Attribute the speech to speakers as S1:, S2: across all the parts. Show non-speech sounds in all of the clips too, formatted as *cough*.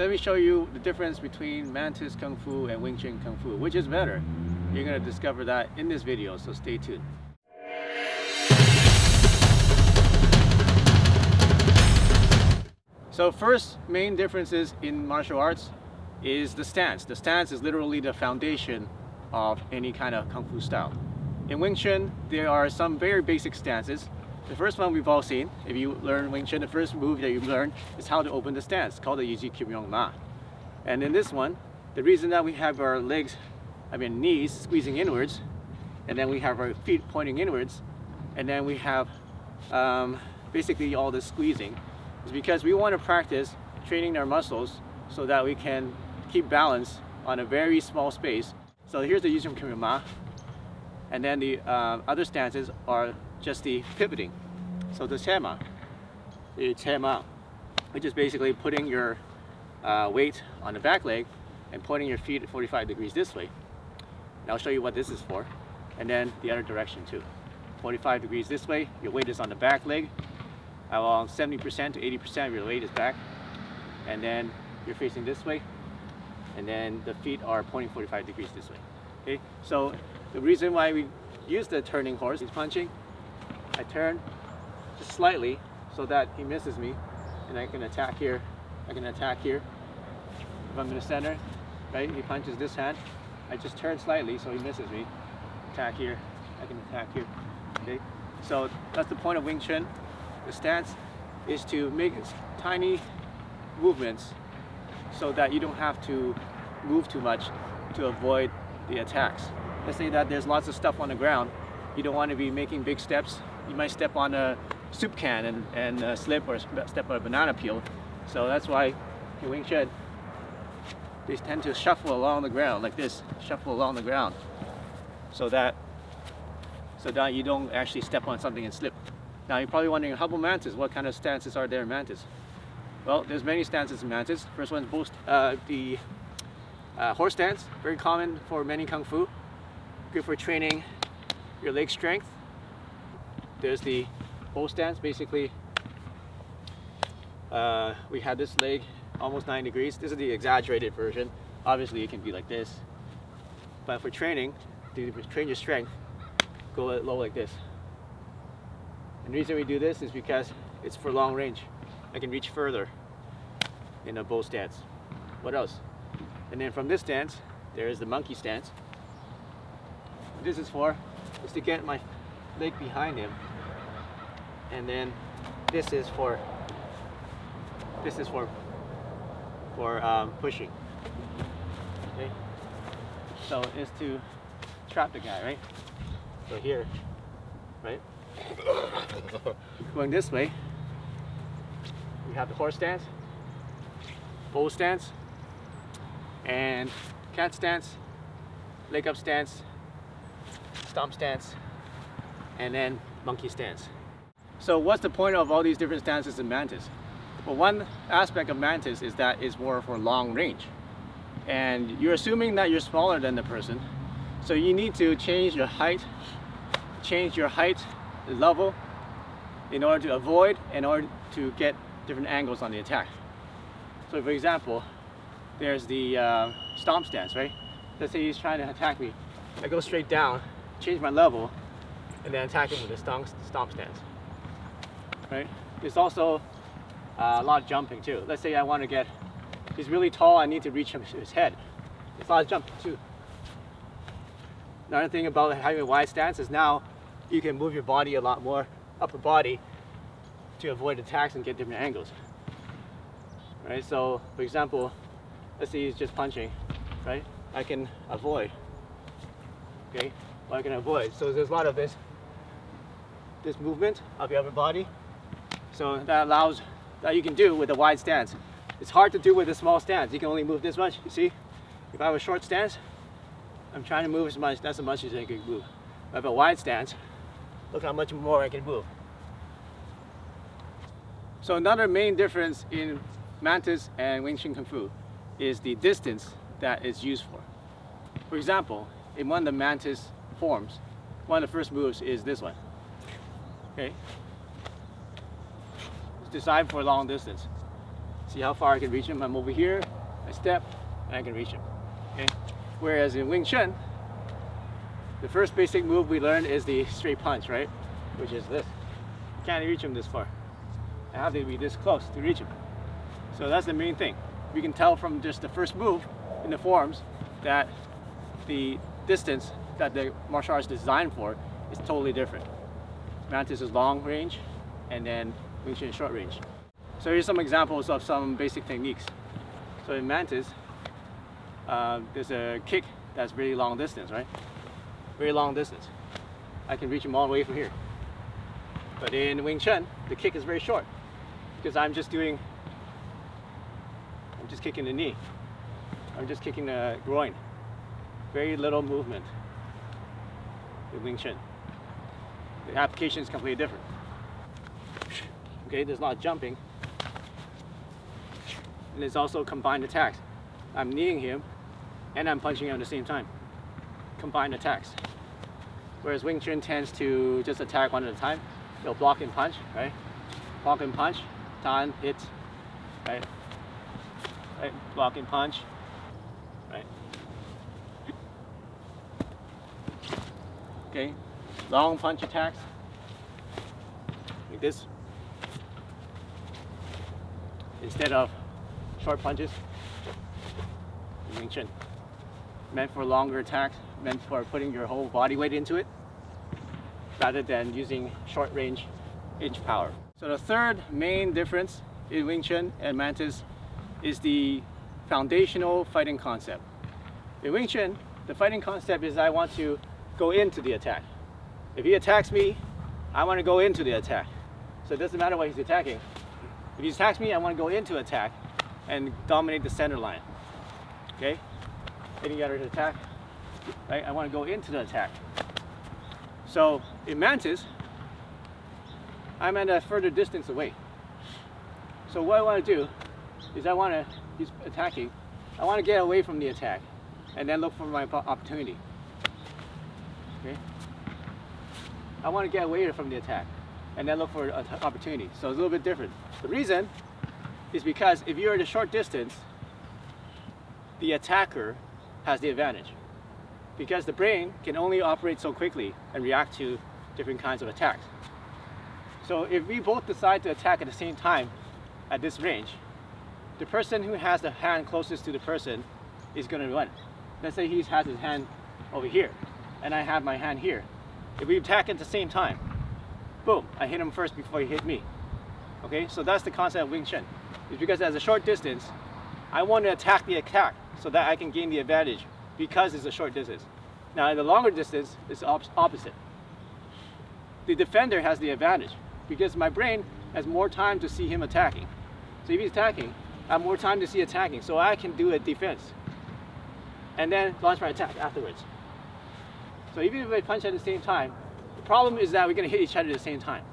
S1: let me show you the difference between Mantis Kung Fu and Wing Chun Kung Fu. Which is better? You're going to discover that in this video, so stay tuned. So first main differences in martial arts is the stance. The stance is literally the foundation of any kind of Kung Fu style. In Wing Chun, there are some very basic stances. The first one we've all seen, if you learn Wing Chun, the first move that you learn is how to open the stance, called the Yiji Kim Yong Ma. And in this one, the reason that we have our legs, I mean knees, squeezing inwards, and then we have our feet pointing inwards, and then we have um, basically all this squeezing, is because we want to practice training our muscles so that we can keep balance on a very small space. So here's the Yiji Kim Yong Ma, and then the uh, other stances are just the pivoting. So the chema, the chema, which is basically putting your uh, weight on the back leg and pointing your feet 45 degrees this way. And I'll show you what this is for. And then the other direction too. 45 degrees this way, your weight is on the back leg. Around 70% to 80% of your weight is back. And then you're facing this way. And then the feet are pointing 45 degrees this way. Okay, so the reason why we use the turning horse is punching. I turn just slightly so that he misses me and I can attack here. I can attack here. If I'm in the center, right, he punches this hand. I just turn slightly so he misses me. Attack here, I can attack here. Okay, so that's the point of Wing Chun. The stance is to make tiny movements so that you don't have to move too much to avoid the attacks. Let's say that there's lots of stuff on the ground. You don't want to be making big steps. You might step on a soup can and, and uh, slip or step on a banana peel. So that's why in Wing Chun, they tend to shuffle along the ground like this, shuffle along the ground so that so that you don't actually step on something and slip. Now you're probably wondering, how about mantis? What kind of stances are there in mantis? Well, there's many stances in mantis. First one is both, uh, the uh, horse stance, very common for many kung fu. Good for training your leg strength. There's the bow stance, basically uh, we had this leg almost 9 degrees. This is the exaggerated version. Obviously it can be like this. But for training, to train your strength, go low like this. And the reason we do this is because it's for long range. I can reach further in a bow stance. What else? And then from this stance, there is the monkey stance. What this is for is to get my leg behind him. And then this is for this is for for um, pushing. Okay. So it's to trap the guy, right? So here, right? *coughs* Going this way, we have the horse stance, bow stance, and cat stance, leg up stance, stomp stance, and then monkey stance. So what's the point of all these different stances in Mantis? Well, one aspect of Mantis is that it's more for long range. And you're assuming that you're smaller than the person, so you need to change your height, change your height level in order to avoid, in order to get different angles on the attack. So for example, there's the uh, stomp stance, right? Let's say he's trying to attack me. I go straight down, change my level, and then attack him with a stomp, stomp stance, right? There's also uh, a lot of jumping too. Let's say I want to get, he's really tall, I need to reach his head. There's a lot of jumping too. Another thing about having a wide stance is now you can move your body a lot more, upper body, to avoid attacks and get different angles. Right, so for example, let's say he's just punching, right? I can avoid, okay? Well, I can avoid. So there's a lot of this, this movement of your upper body. So that allows, that you can do with a wide stance. It's hard to do with a small stance. You can only move this much, you see? If I have a short stance, I'm trying to move as much, that's as much as I can move. If I have a wide stance, look how much more I can move. So another main difference in Mantis and Wing Chun Kung Fu is the distance that is used for. For example, in one of the Mantis forms, one of the first moves is this one. Okay? Designed for long distance. See how far I can reach him? I'm over here, I step, and I can reach him. Okay? Whereas in Wing Chun, the first basic move we learned is the straight punch, right? Which is this. You can't reach him this far. I have to be this close to reach him. So that's the main thing. We can tell from just the first move in the forms that the distance that the martial arts is designed for is totally different. Mantis is long range and then Wing Chun is short range. So here's some examples of some basic techniques. So in Mantis, uh, there's a kick that's really long distance, right? Very long distance. I can reach him all the way from here. But in Wing Chun, the kick is very short because I'm just doing, I'm just kicking the knee. I'm just kicking the groin. Very little movement in Wing Chun. The application is completely different. Okay, there's a lot of jumping. And there's also combined attacks. I'm kneeing him and I'm punching him at the same time. Combined attacks. Whereas Wing Chun tends to just attack one at a time. You'll block and punch, right? Block and punch, tan, hit, right? Right, block and punch, right? Okay, long punch attacks, like this. Instead of short punches, Wing Chun. Meant for longer attacks, meant for putting your whole body weight into it, rather than using short range inch power. So the third main difference in Wing Chun and Mantis is the foundational fighting concept. In Wing Chun, the fighting concept is I want to go into the attack. If he attacks me, I want to go into the attack. So it doesn't matter what he's attacking. If he attacks me, I want to go into attack and dominate the center line. Okay? Any other attack? Right? I want to go into the attack. So in Mantis, I'm at a further distance away. So what I want to do is I want to, he's attacking, I want to get away from the attack and then look for my opportunity. Okay? I want to get away from the attack and then look for an opportunity. So it's a little bit different. The reason is because if you're at a short distance, the attacker has the advantage because the brain can only operate so quickly and react to different kinds of attacks. So if we both decide to attack at the same time at this range, the person who has the hand closest to the person is going to run. Let's say he has his hand over here and I have my hand here. If we attack at the same time, boom, I hit him first before he hit me. Okay, so that's the concept of Wing Chun. It's because as a short distance, I want to attack the attack so that I can gain the advantage because it's a short distance. Now at the longer distance, it's op opposite. The defender has the advantage because my brain has more time to see him attacking. So if he's attacking, I have more time to see attacking, so I can do a defense. And then launch my attack afterwards. So even if I punch at the same time, problem is that we're gonna hit each other at the same time.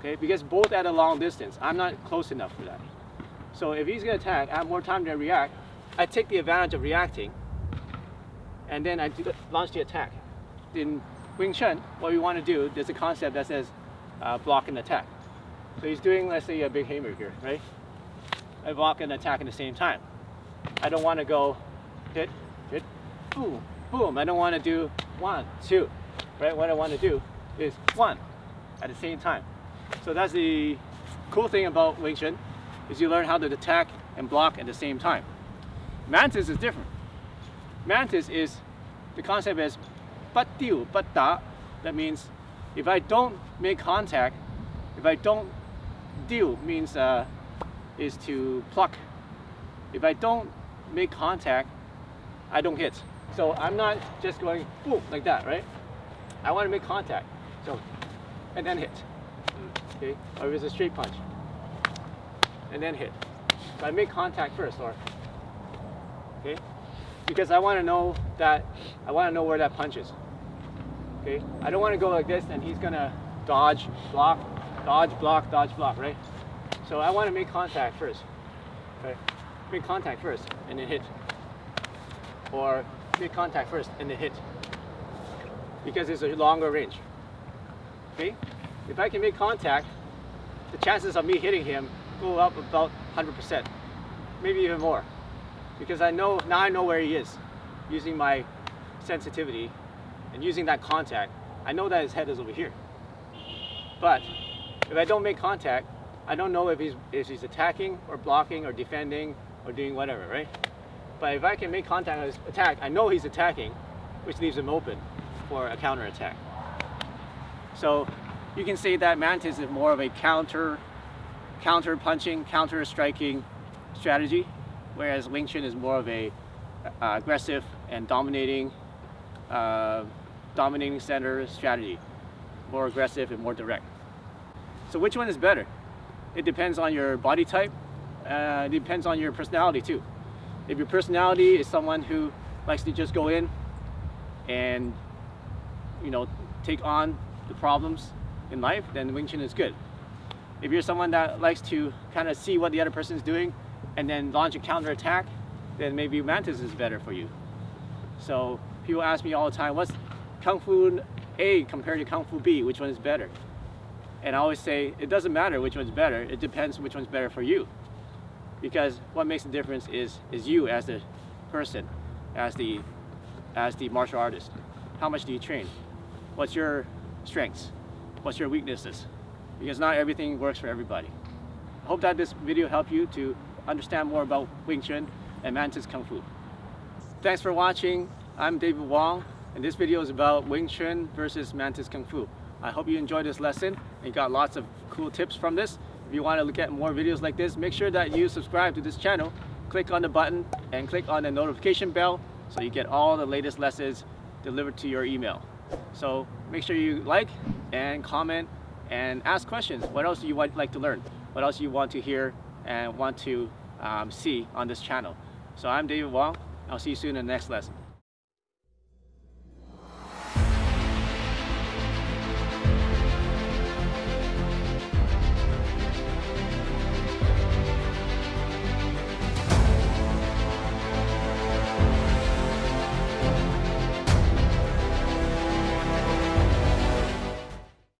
S1: Okay, because both at a long distance. I'm not close enough for that. So if he's gonna attack, I have more time to react. I take the advantage of reacting and then I launch the attack. In Wing Chun, what we want to do, there's a concept that says uh, block and attack. So he's doing, let's say, a big hammer here, right? I block and attack at the same time. I don't want to go hit, hit, boom, boom. I don't want to do one, two, right? What I want to do is one at the same time. So that's the cool thing about Wing Chun, is you learn how to attack and block at the same time. Mantis is different. Mantis is, the concept is but tiu, but da. That means if I don't make contact, if I don't deal means uh, is to pluck. If I don't make contact, I don't hit. So I'm not just going boom like that, right? I want to make contact. So, and then hit. Okay, or oh, if it's a straight punch, and then hit. So I make contact first, or okay because I want to know that I want to know where that punch is. Okay, I don't want to go like this and he's gonna dodge, block, dodge, block, dodge, block, right? So I want to make contact first. Okay, make contact first and then hit, or make contact first and then hit, because it's a longer range. Okay, if I can make contact, the chances of me hitting him go up about 100%, maybe even more. Because I know, now I know where he is using my sensitivity and using that contact. I know that his head is over here. But if I don't make contact, I don't know if he's, if he's attacking or blocking or defending or doing whatever, right? But if I can make contact on his attack, I know he's attacking, which leaves him open for a counter attack. So you can see that Mantis is more of a counter, counter punching, counter striking strategy, whereas Wing Chun is more of a uh, aggressive and dominating, uh, dominating center strategy, more aggressive and more direct. So which one is better? It depends on your body type. Uh, it depends on your personality too. If your personality is someone who likes to just go in and you know take on the problems in life, then Wing Chun is good. If you're someone that likes to kind of see what the other person is doing and then launch a counter attack, then maybe Mantis is better for you. So people ask me all the time, what's Kung Fu A compared to Kung Fu B? Which one is better? And I always say, it doesn't matter which one's better. It depends which one's better for you. Because what makes the difference is, is you as the person, as the, as the martial artist. How much do you train? What's your strengths? What's your weaknesses? Because not everything works for everybody. I hope that this video helped you to understand more about Wing Chun and Mantis Kung Fu. Thanks for watching. I'm David Wong, and this video is about Wing Chun versus Mantis Kung Fu. I hope you enjoyed this lesson and got lots of cool tips from this. If you want to look at more videos like this, make sure that you subscribe to this channel. Click on the button and click on the notification bell so you get all the latest lessons delivered to your email. So make sure you like and comment and ask questions. What else do you want, like to learn? What else do you want to hear and want to um, see on this channel? So I'm David Wong. I'll see you soon in the next lesson.